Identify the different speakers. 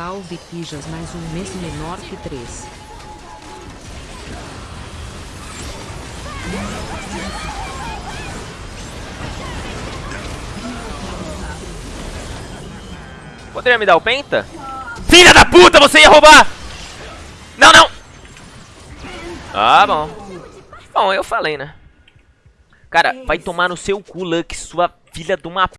Speaker 1: Salve Pijas mais um mês menor que três.
Speaker 2: Poderia me dar o penta? Filha da puta, você ia roubar! Não, não! Ah, bom. Bom, eu falei, né? Cara, vai tomar no seu cu, Lux, sua filha de uma